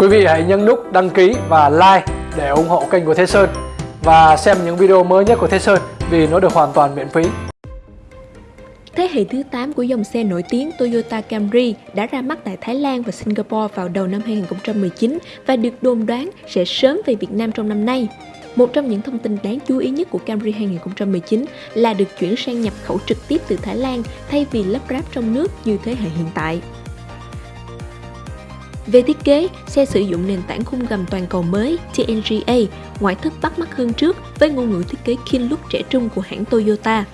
Quý vị hãy nhấn nút đăng ký và like để ủng hộ kênh của Thế Sơn và xem những video mới nhất của Thế Sơn vì nó được hoàn toàn miễn phí. Thế hệ thứ 8 của dòng xe nổi tiếng Toyota Camry đã ra mắt tại Thái Lan và Singapore vào đầu năm 2019 và được đồn đoán sẽ sớm về Việt Nam trong năm nay. Một trong những thông tin đáng chú ý nhất của Camry 2019 là được chuyển sang nhập khẩu trực tiếp từ Thái Lan thay vì lắp ráp trong nước như thế hệ hiện tại. Về thiết kế, xe sử dụng nền tảng khung gầm toàn cầu mới TNGA, ngoại thất bắt mắt hơn trước với ngôn ngữ thiết kế keen look trẻ trung của hãng Toyota.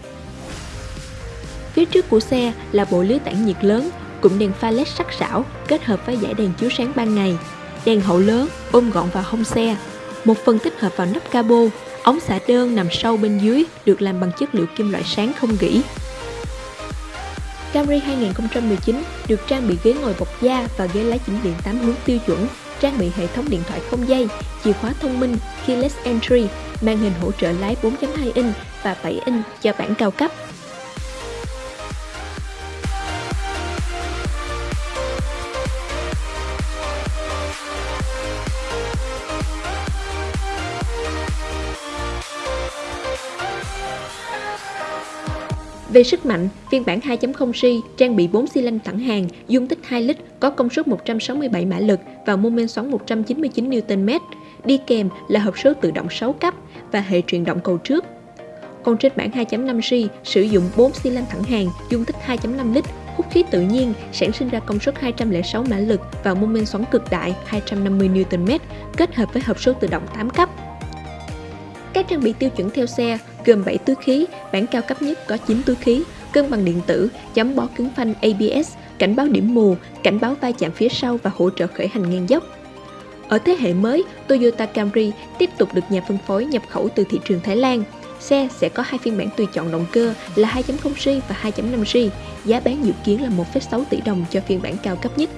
Phía trước của xe là bộ lưới tản nhiệt lớn, cụm đèn pha led sắc sảo kết hợp với dải đèn chiếu sáng ban ngày, đèn hậu lớn ôm gọn vào hông xe, một phần tích hợp vào nắp cabo, ống xả đơn nằm sâu bên dưới được làm bằng chất liệu kim loại sáng không gỉ. Camry 2019 được trang bị ghế ngồi bọc da và ghế lái chỉnh điện 8 hướng tiêu chuẩn, trang bị hệ thống điện thoại không dây, chìa khóa thông minh, keyless entry, màn hình hỗ trợ lái 4.2 inch và 7 inch cho bản cao cấp. Về sức mạnh, phiên bản 2.0C trang bị 4 xi lanh thẳng hàng, dung tích 2 lít, có công suất 167 mã lực và mô men xoắn 199 Nm. Đi kèm là hộp số tự động 6 cấp và hệ truyền động cầu trước. Còn trên bản 2.5C sử dụng 4 xi lanh thẳng hàng, dung tích 2.5 lít, hút khí tự nhiên, sản sinh ra công suất 206 mã lực và mô men xoắn cực đại 250 Nm, kết hợp với hộp số tự động 8 cấp. Các trang bị tiêu chuẩn theo xe gồm 7 túi khí, bản cao cấp nhất có 9 túi khí, cân bằng điện tử, chấm bó cứng phanh ABS, cảnh báo điểm mù, cảnh báo va chạm phía sau và hỗ trợ khởi hành ngang dốc. Ở thế hệ mới, Toyota Camry tiếp tục được nhà phân phối nhập khẩu từ thị trường Thái Lan. Xe sẽ có hai phiên bản tùy chọn động cơ là 2.0G và 2.5G, giá bán dự kiến là 1,6 tỷ đồng cho phiên bản cao cấp nhất.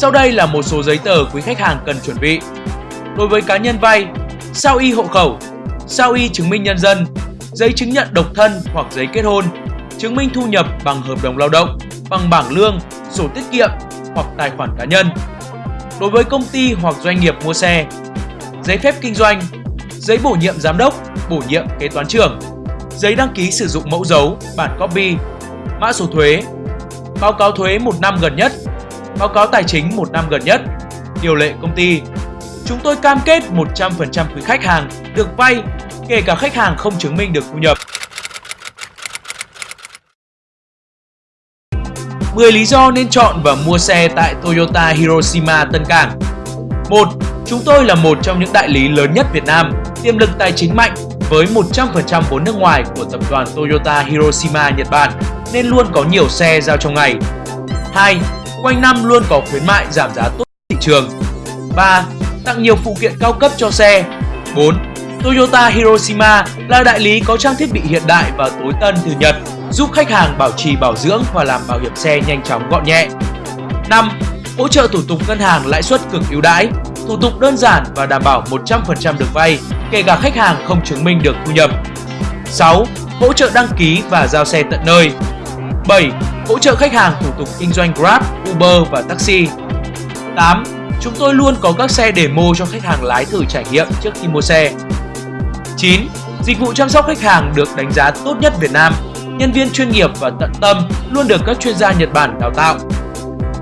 Sau đây là một số giấy tờ quý khách hàng cần chuẩn bị. Đối với cá nhân vay, sao y hộ khẩu, sao y chứng minh nhân dân, giấy chứng nhận độc thân hoặc giấy kết hôn, chứng minh thu nhập bằng hợp đồng lao động, bằng bảng lương, sổ tiết kiệm hoặc tài khoản cá nhân. Đối với công ty hoặc doanh nghiệp mua xe, giấy phép kinh doanh, giấy bổ nhiệm giám đốc, bổ nhiệm kế toán trưởng, giấy đăng ký sử dụng mẫu dấu, bản copy, mã số thuế, báo cáo thuế một năm gần nhất báo cáo tài chính một năm gần nhất. Điều lệ công ty Chúng tôi cam kết 100% quý khách hàng được vay, kể cả khách hàng không chứng minh được thu nhập. 10 lý do nên chọn và mua xe tại Toyota Hiroshima Tân Cảng 1. Chúng tôi là một trong những đại lý lớn nhất Việt Nam, tiềm lực tài chính mạnh với 100% vốn nước ngoài của tập đoàn Toyota Hiroshima Nhật Bản nên luôn có nhiều xe giao trong ngày. 2 quanh năm luôn có khuyến mại giảm giá tốt thị trường. 3. Tặng nhiều phụ kiện cao cấp cho xe. 4. Toyota Hiroshima là đại lý có trang thiết bị hiện đại và tối tân từ Nhật, giúp khách hàng bảo trì bảo dưỡng và làm bảo hiểm xe nhanh chóng gọn nhẹ. 5. Hỗ trợ thủ tục ngân hàng lãi suất cực ưu đãi, thủ tục đơn giản và đảm bảo 100% được vay, kể cả khách hàng không chứng minh được thu nhập. 6. Hỗ trợ đăng ký và giao xe tận nơi. 7 hỗ trợ khách hàng thủ tục kinh doanh Grab, Uber và taxi. 8. Chúng tôi luôn có các xe demo cho khách hàng lái thử trải nghiệm trước khi mua xe. 9. Dịch vụ chăm sóc khách hàng được đánh giá tốt nhất Việt Nam. Nhân viên chuyên nghiệp và tận tâm luôn được các chuyên gia Nhật Bản đào tạo.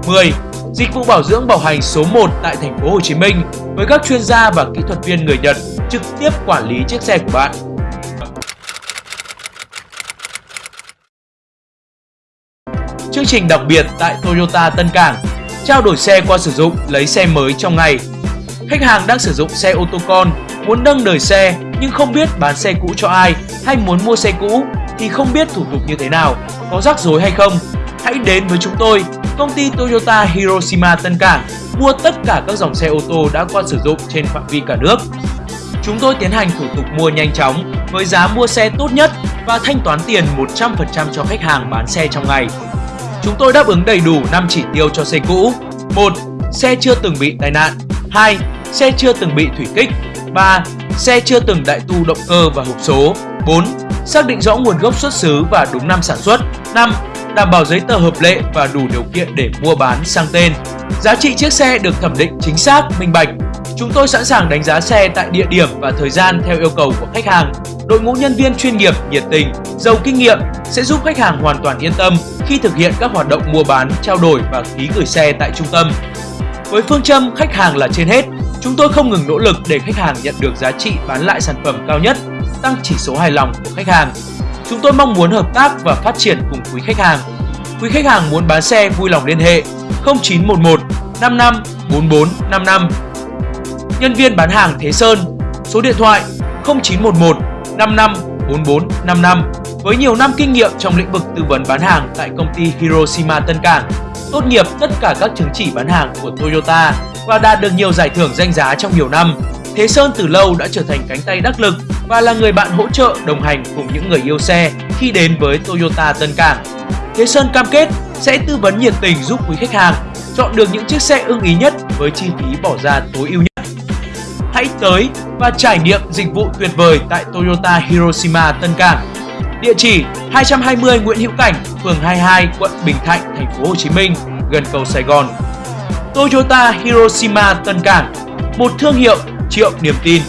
10. Dịch vụ bảo dưỡng bảo hành số 1 tại thành phố Hồ Chí Minh với các chuyên gia và kỹ thuật viên người Nhật trực tiếp quản lý chiếc xe của bạn. Chương trình đặc biệt tại Toyota Tân Cảng, trao đổi xe qua sử dụng lấy xe mới trong ngày. Khách hàng đang sử dụng xe ô tô con, muốn nâng đời xe nhưng không biết bán xe cũ cho ai hay muốn mua xe cũ thì không biết thủ tục như thế nào, có rắc rối hay không. Hãy đến với chúng tôi, công ty Toyota Hiroshima Tân Cảng, mua tất cả các dòng xe ô tô đã qua sử dụng trên phạm vi cả nước. Chúng tôi tiến hành thủ tục mua nhanh chóng với giá mua xe tốt nhất và thanh toán tiền 100% cho khách hàng bán xe trong ngày. Chúng tôi đáp ứng đầy đủ 5 chỉ tiêu cho xe cũ. 1. Xe chưa từng bị tai nạn. 2. Xe chưa từng bị thủy kích. 3. Xe chưa từng đại tu động cơ và hộp số. 4. Xác định rõ nguồn gốc xuất xứ và đúng năm sản xuất. 5. Đảm bảo giấy tờ hợp lệ và đủ điều kiện để mua bán sang tên. Giá trị chiếc xe được thẩm định chính xác, minh bạch. Chúng tôi sẵn sàng đánh giá xe tại địa điểm và thời gian theo yêu cầu của khách hàng. Đội ngũ nhân viên chuyên nghiệp, nhiệt tình, giàu kinh nghiệm sẽ giúp khách hàng hoàn toàn yên tâm khi thực hiện các hoạt động mua bán, trao đổi và ký gửi xe tại trung tâm. Với phương châm khách hàng là trên hết, chúng tôi không ngừng nỗ lực để khách hàng nhận được giá trị bán lại sản phẩm cao nhất, tăng chỉ số hài lòng của khách hàng. Chúng tôi mong muốn hợp tác và phát triển cùng quý khách hàng. Quý khách hàng muốn bán xe vui lòng liên hệ 0911 55 44 55. Nhân viên bán hàng Thế Sơn, số điện thoại 0911 55 44 55 với nhiều năm kinh nghiệm trong lĩnh vực tư vấn bán hàng tại công ty Hiroshima Tân Cảng, tốt nghiệp tất cả các chứng chỉ bán hàng của Toyota và đạt được nhiều giải thưởng danh giá trong nhiều năm. Thế Sơn từ lâu đã trở thành cánh tay đắc lực và là người bạn hỗ trợ đồng hành cùng những người yêu xe khi đến với Toyota Tân Cảng. Thế Sơn cam kết sẽ tư vấn nhiệt tình giúp quý khách hàng chọn được những chiếc xe ưng ý nhất với chi phí bỏ ra tối ưu nhất. Hãy tới và trải nghiệm dịch vụ tuyệt vời tại Toyota Hiroshima Tân Cảng. Địa chỉ 220 Nguyễn Hữu Cảnh, phường 22, quận Bình Thạnh, thành phố Hồ Chí Minh, gần cầu Sài Gòn. Toyota Hiroshima Tân Cảng, một thương hiệu triệu niềm tin.